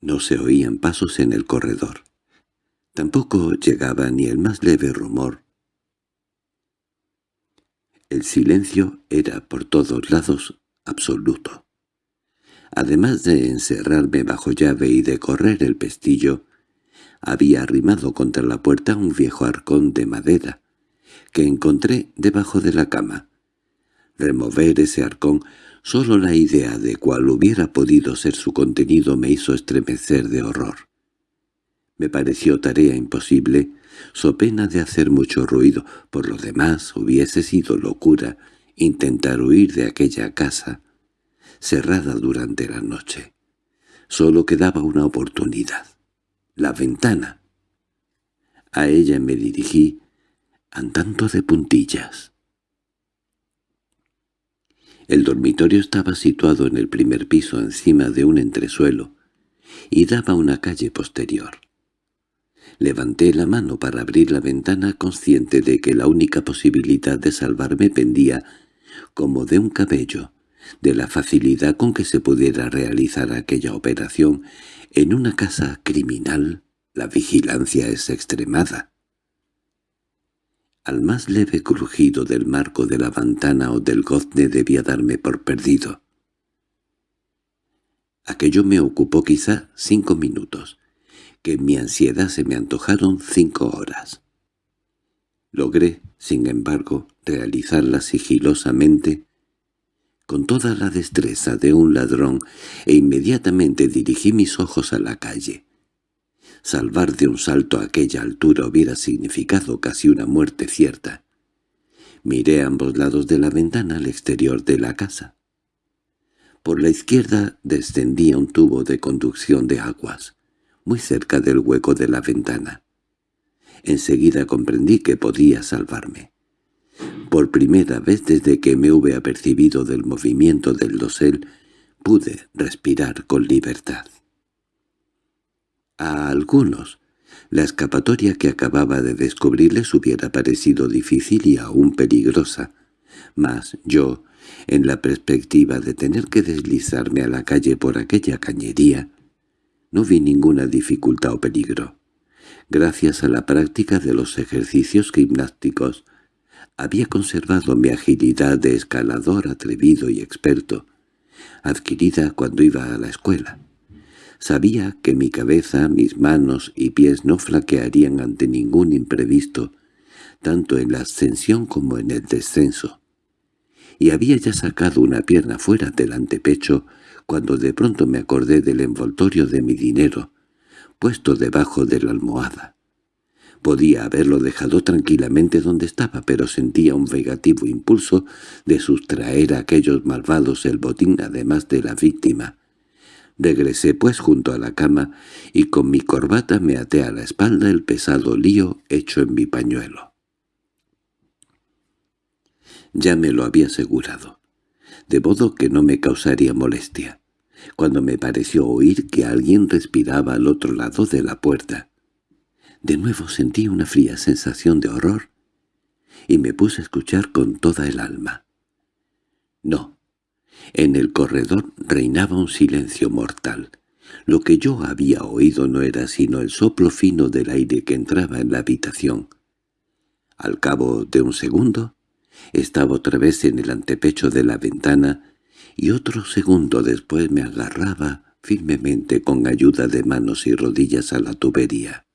No se oían pasos en el corredor. Tampoco llegaba ni el más leve rumor. El silencio era por todos lados absoluto. Además de encerrarme bajo llave y de correr el pestillo, había arrimado contra la puerta un viejo arcón de madera, que encontré debajo de la cama. Remover ese arcón, solo la idea de cuál hubiera podido ser su contenido me hizo estremecer de horror. Me pareció tarea imposible, so pena de hacer mucho ruido, por lo demás hubiese sido locura intentar huir de aquella casa, cerrada durante la noche. Solo quedaba una oportunidad la ventana. A ella me dirigí, andando de puntillas. El dormitorio estaba situado en el primer piso encima de un entresuelo y daba una calle posterior. Levanté la mano para abrir la ventana consciente de que la única posibilidad de salvarme pendía, como de un cabello, de la facilidad con que se pudiera realizar aquella operación en una casa criminal la vigilancia es extremada. Al más leve crujido del marco de la ventana o del gozne debía darme por perdido. Aquello me ocupó quizá cinco minutos, que en mi ansiedad se me antojaron cinco horas. Logré, sin embargo, realizarla sigilosamente con toda la destreza de un ladrón e inmediatamente dirigí mis ojos a la calle. Salvar de un salto a aquella altura hubiera significado casi una muerte cierta. Miré a ambos lados de la ventana al exterior de la casa. Por la izquierda descendía un tubo de conducción de aguas, muy cerca del hueco de la ventana. Enseguida comprendí que podía salvarme. Por primera vez desde que me hube apercibido del movimiento del dosel, pude respirar con libertad. A algunos, la escapatoria que acababa de descubrir les hubiera parecido difícil y aún peligrosa, mas yo, en la perspectiva de tener que deslizarme a la calle por aquella cañería, no vi ninguna dificultad o peligro. Gracias a la práctica de los ejercicios gimnásticos, Había conservado mi agilidad de escalador atrevido y experto, adquirida cuando iba a la escuela. Sabía que mi cabeza, mis manos y pies no flaquearían ante ningún imprevisto, tanto en la ascensión como en el descenso. Y había ya sacado una pierna fuera del antepecho cuando de pronto me acordé del envoltorio de mi dinero, puesto debajo de la almohada. Podía haberlo dejado tranquilamente donde estaba, pero sentía un vengativo impulso de sustraer a aquellos malvados el botín además de la víctima. Regresé pues junto a la cama y con mi corbata me até a la espalda el pesado lío hecho en mi pañuelo. Ya me lo había asegurado, de modo que no me causaría molestia, cuando me pareció oír que alguien respiraba al otro lado de la puerta. De nuevo sentí una fría sensación de horror y me puse a escuchar con toda el alma. No, en el corredor reinaba un silencio mortal. Lo que yo había oído no era sino el soplo fino del aire que entraba en la habitación. Al cabo de un segundo, estaba otra vez en el antepecho de la ventana y otro segundo después me agarraba firmemente con ayuda de manos y rodillas a la tubería.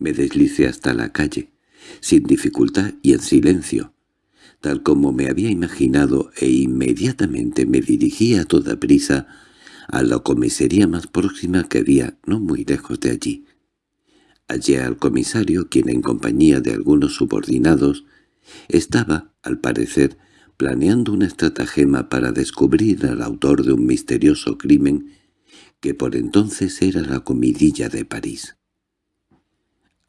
Me deslicé hasta la calle, sin dificultad y en silencio, tal como me había imaginado e inmediatamente me dirigí a toda prisa a la comisaría más próxima que había no muy lejos de allí. Hallé al comisario, quien en compañía de algunos subordinados estaba, al parecer, planeando una estratagema para descubrir al autor de un misterioso crimen que por entonces era la comidilla de París.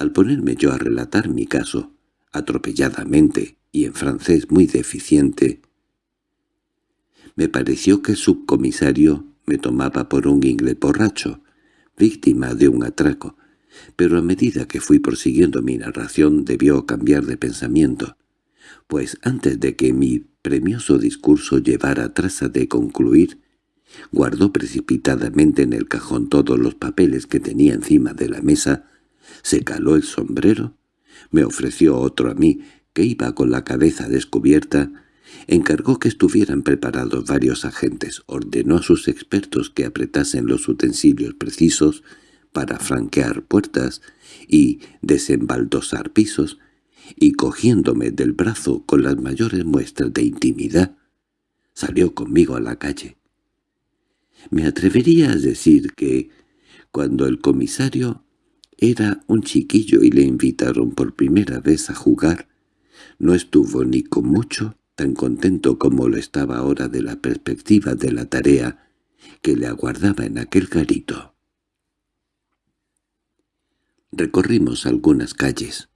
Al ponerme yo a relatar mi caso, atropelladamente y en francés muy deficiente, me pareció que el subcomisario me tomaba por un inglés borracho, víctima de un atraco, pero a medida que fui prosiguiendo mi narración debió cambiar de pensamiento pues antes de que mi premioso discurso llevara traza de concluir, guardó precipitadamente en el cajón todos los papeles que tenía encima de la mesa, se caló el sombrero, me ofreció otro a mí, que iba con la cabeza descubierta, encargó que estuvieran preparados varios agentes, ordenó a sus expertos que apretasen los utensilios precisos para franquear puertas y desembaldosar pisos, y cogiéndome del brazo con las mayores muestras de intimidad, salió conmigo a la calle. Me atrevería a decir que, cuando el comisario era un chiquillo y le invitaron por primera vez a jugar, no estuvo ni con mucho tan contento como lo estaba ahora de la perspectiva de la tarea que le aguardaba en aquel garito. Recorrimos algunas calles.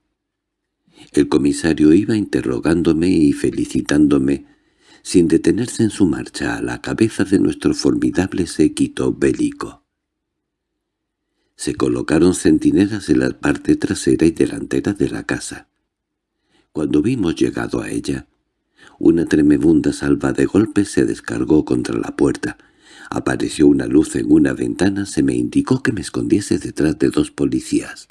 El comisario iba interrogándome y felicitándome, sin detenerse en su marcha a la cabeza de nuestro formidable séquito bélico. Se colocaron centinelas en la parte trasera y delantera de la casa. Cuando vimos llegado a ella, una tremebunda salva de golpes se descargó contra la puerta. Apareció una luz en una ventana, se me indicó que me escondiese detrás de dos policías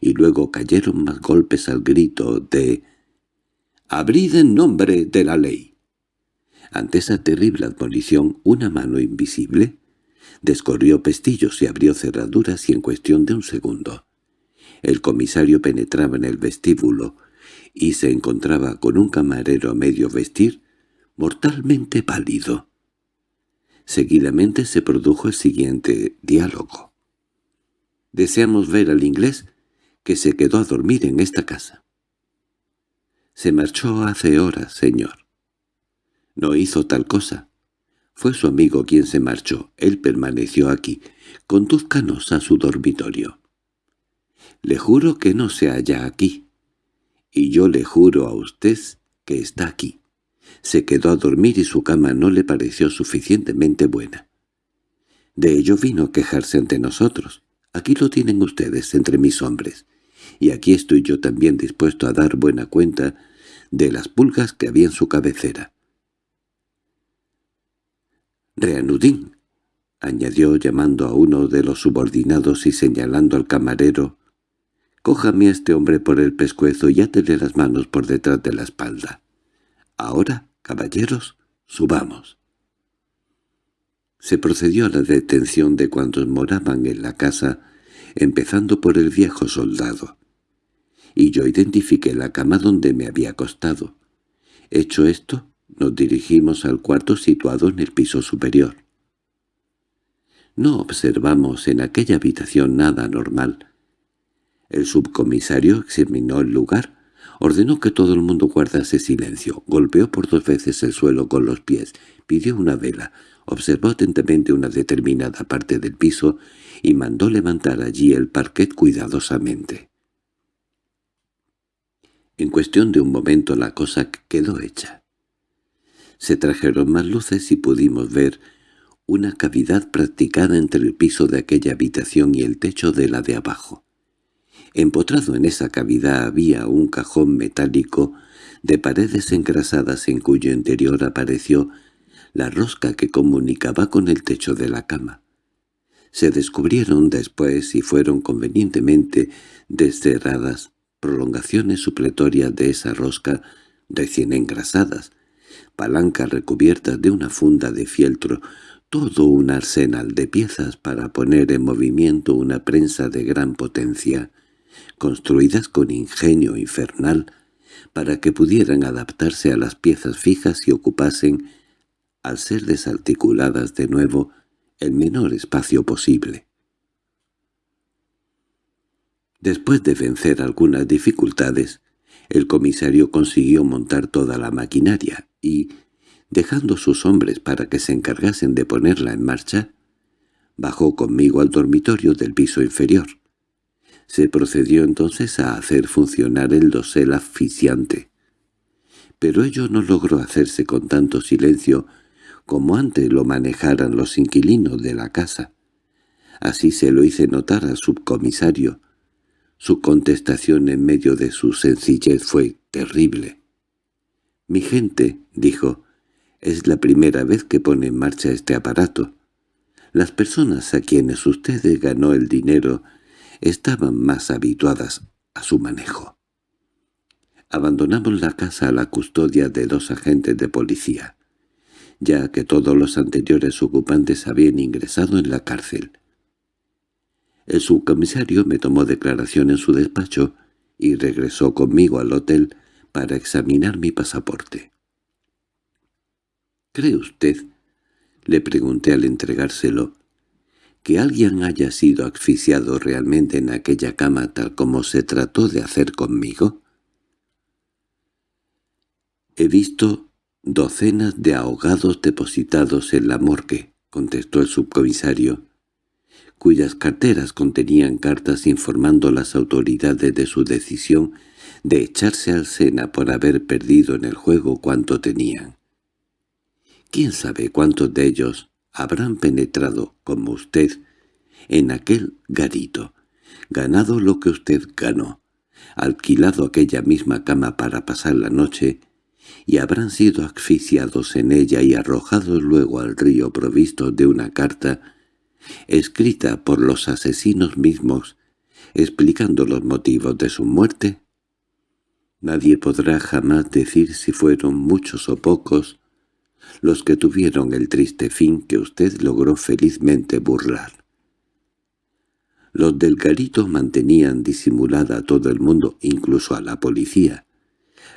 y luego cayeron más golpes al grito de «¡Abrid en nombre de la ley!». Ante esa terrible admonición, una mano invisible descorrió pestillos y abrió cerraduras y en cuestión de un segundo. El comisario penetraba en el vestíbulo y se encontraba con un camarero a medio vestir, mortalmente pálido. Seguidamente se produjo el siguiente diálogo. «Deseamos ver al inglés que se quedó a dormir en esta casa. Se marchó hace horas, señor. No hizo tal cosa. Fue su amigo quien se marchó. Él permaneció aquí. Conduzcanos a su dormitorio. Le juro que no se halla aquí. Y yo le juro a usted que está aquí. Se quedó a dormir y su cama no le pareció suficientemente buena. De ello vino a quejarse ante nosotros. Aquí lo tienen ustedes entre mis hombres y aquí estoy yo también dispuesto a dar buena cuenta de las pulgas que había en su cabecera. —Reanudín —añadió llamando a uno de los subordinados y señalando al camarero— Cójame a este hombre por el pescuezo y átele las manos por detrás de la espalda. Ahora, caballeros, subamos. Se procedió a la detención de cuantos moraban en la casa, empezando por el viejo soldado. Y yo identifiqué la cama donde me había acostado. Hecho esto, nos dirigimos al cuarto situado en el piso superior. No observamos en aquella habitación nada normal. El subcomisario examinó el lugar, ordenó que todo el mundo guardase silencio, golpeó por dos veces el suelo con los pies, pidió una vela, observó atentamente una determinada parte del piso y mandó levantar allí el parquet cuidadosamente. En cuestión de un momento la cosa quedó hecha. Se trajeron más luces y pudimos ver una cavidad practicada entre el piso de aquella habitación y el techo de la de abajo. Empotrado en esa cavidad había un cajón metálico de paredes engrasadas en cuyo interior apareció la rosca que comunicaba con el techo de la cama. Se descubrieron después y fueron convenientemente descerradas prolongaciones supletorias de esa rosca recién engrasadas, palancas recubiertas de una funda de fieltro, todo un arsenal de piezas para poner en movimiento una prensa de gran potencia, construidas con ingenio infernal, para que pudieran adaptarse a las piezas fijas y ocupasen, al ser desarticuladas de nuevo, el menor espacio posible. Después de vencer algunas dificultades, el comisario consiguió montar toda la maquinaria y, dejando sus hombres para que se encargasen de ponerla en marcha, bajó conmigo al dormitorio del piso inferior. Se procedió entonces a hacer funcionar el dosel asfixiante. Pero ello no logró hacerse con tanto silencio como antes lo manejaran los inquilinos de la casa. Así se lo hice notar al subcomisario. Su contestación en medio de su sencillez fue terrible. «Mi gente», dijo, es la primera vez que pone en marcha este aparato. Las personas a quienes usted ganó el dinero estaban más habituadas a su manejo. Abandonamos la casa a la custodia de dos agentes de policía, ya que todos los anteriores ocupantes habían ingresado en la cárcel. El subcomisario me tomó declaración en su despacho y regresó conmigo al hotel para examinar mi pasaporte. —¿Cree usted? —le pregunté al entregárselo— que alguien haya sido asfixiado realmente en aquella cama tal como se trató de hacer conmigo? He visto docenas de ahogados depositados en la morgue, contestó el subcomisario, cuyas carteras contenían cartas informando a las autoridades de su decisión de echarse al Sena por haber perdido en el juego cuanto tenían. ¿Quién sabe cuántos de ellos habrán penetrado, como usted, en aquel garito, ganado lo que usted ganó, alquilado aquella misma cama para pasar la noche, y habrán sido asfixiados en ella y arrojados luego al río provistos de una carta escrita por los asesinos mismos, explicando los motivos de su muerte? Nadie podrá jamás decir si fueron muchos o pocos, los que tuvieron el triste fin que usted logró felizmente burlar. Los del garito mantenían disimulada a todo el mundo, incluso a la policía,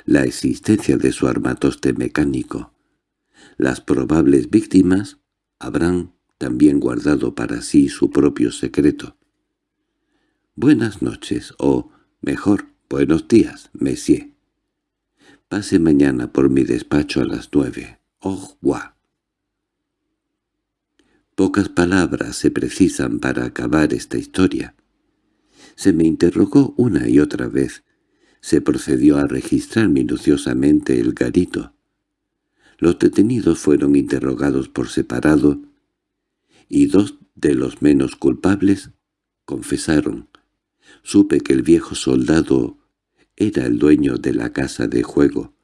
la existencia de su armatoste mecánico. Las probables víctimas habrán también guardado para sí su propio secreto. «Buenas noches», o, mejor, «Buenos días, Messier». Pase mañana por mi despacho a las nueve. ¡Oh, revoir. Pocas palabras se precisan para acabar esta historia. Se me interrogó una y otra vez. Se procedió a registrar minuciosamente el garito. Los detenidos fueron interrogados por separado y dos de los menos culpables confesaron. Supe que el viejo soldado era el dueño de la casa de juego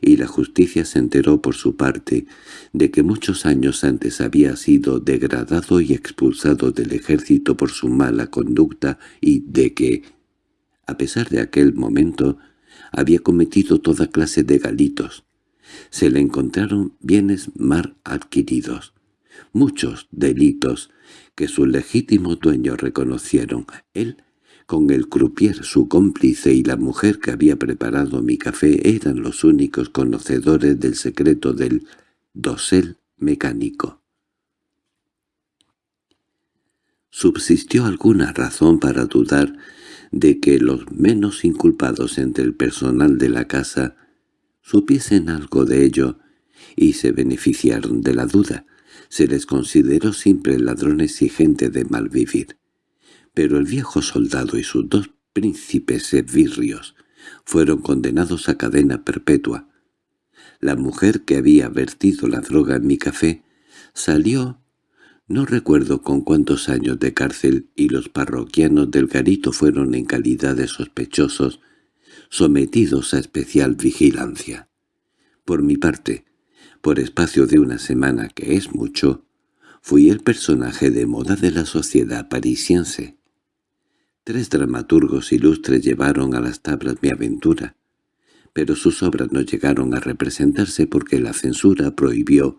y la justicia se enteró por su parte de que muchos años antes había sido degradado y expulsado del ejército por su mala conducta y de que, A pesar de aquel momento, había cometido toda clase de galitos. Se le encontraron bienes mal adquiridos, muchos delitos que sus legítimos dueños reconocieron. Él, con el croupier, su cómplice y la mujer que había preparado mi café eran los únicos conocedores del secreto del dosel mecánico. Subsistió alguna razón para dudar de que los menos inculpados entre el personal de la casa supiesen algo de ello y se beneficiaron de la duda. Se les consideró siempre ladrones y gente de mal vivir. Pero el viejo soldado y sus dos príncipes esbirrios fueron condenados a cadena perpetua. La mujer que había vertido la droga en mi café salió no recuerdo con cuántos años de cárcel y los parroquianos del garito fueron en calidad de sospechosos sometidos a especial vigilancia. Por mi parte, por espacio de una semana, que es mucho, fui el personaje de moda de la sociedad parisiense. Tres dramaturgos ilustres llevaron a las tablas mi aventura, pero sus obras no llegaron a representarse porque la censura prohibió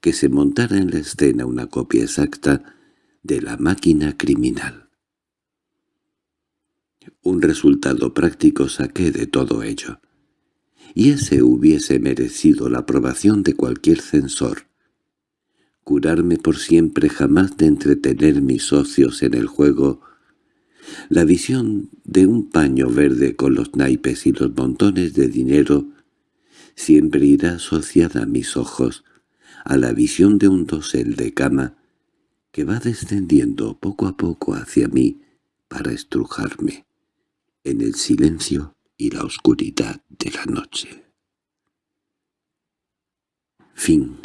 que se montara en la escena una copia exacta de la máquina criminal. Un resultado práctico saqué de todo ello, y ese hubiese merecido la aprobación de cualquier censor. Curarme por siempre jamás de entretener mis socios en el juego la visión de un paño verde con los naipes y los montones de dinero siempre irá asociada a mis ojos, a la visión de un dosel de cama que va descendiendo poco a poco hacia mí para estrujarme en el silencio y la oscuridad de la noche. Fin